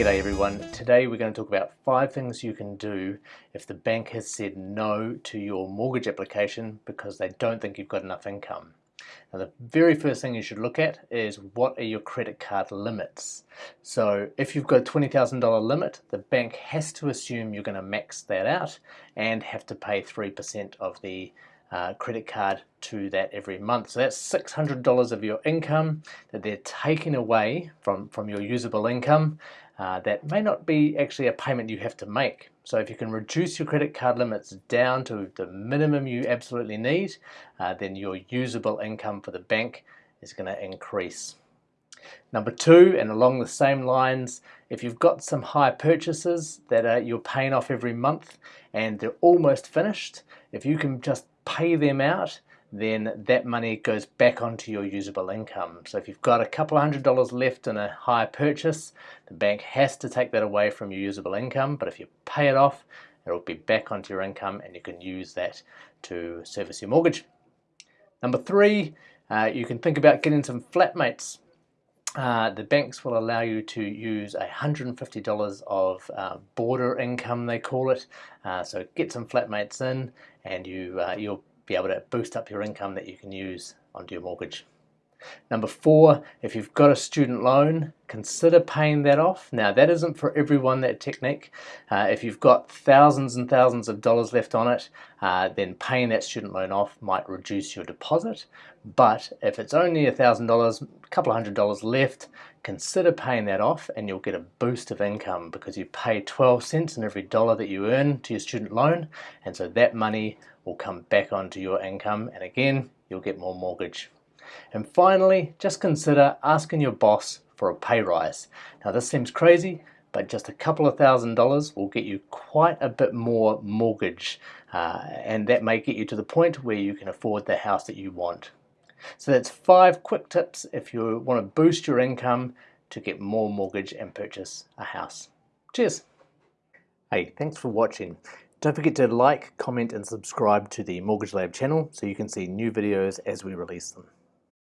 G'day everyone. Today we're going to talk about five things you can do if the bank has said no to your mortgage application because they don't think you've got enough income. Now the very first thing you should look at is what are your credit card limits. So if you've got a $20,000 limit, the bank has to assume you're going to max that out and have to pay 3% of the uh, credit card to that every month. So that's $600 of your income that they're taking away from, from your usable income. Uh, that may not be actually a payment you have to make. So if you can reduce your credit card limits down to the minimum you absolutely need, uh, then your usable income for the bank is going to increase. Number two, and along the same lines, if you've got some hire purchases that are, you're paying off every month and they're almost finished, if you can just pay them out, then that money goes back onto your usable income. So if you've got a couple of hundred dollars left in a hire purchase, the bank has to take that away from your usable income, but if you pay it off, it'll be back onto your income and you can use that to service your mortgage. Number three, uh, you can think about getting some flatmates. Uh, the banks will allow you to use $150 of uh, boarder income, they call it. Uh, so get some flatmates in and you, uh, you'll be able to boost up your income that you can use onto your mortgage. Number four, if you've got a student loan, consider paying that off. Now that isn't for everyone, that technique. Uh, if you've got thousands and thousands of dollars left on it, uh, then paying that student loan off might reduce your deposit. But if it's only a thousand dollars, a couple of hundred dollars left, consider paying that off and you'll get a boost of income because you pay 12 cents in every dollar that you earn to your student loan. And so that money will come back onto your income. And again, you'll get more mortgage and finally, just consider asking your boss for a pay rise. Now this seems crazy, but just a couple of thousand dollars will get you quite a bit more mortgage uh, and that may get you to the point where you can afford the house that you want. So that's five quick tips if you want to boost your income to get more mortgage and purchase a house. Cheers! Hey, thanks for watching. Don't forget to like, comment and subscribe to the Mortgage Lab channel so you can see new videos as we release them.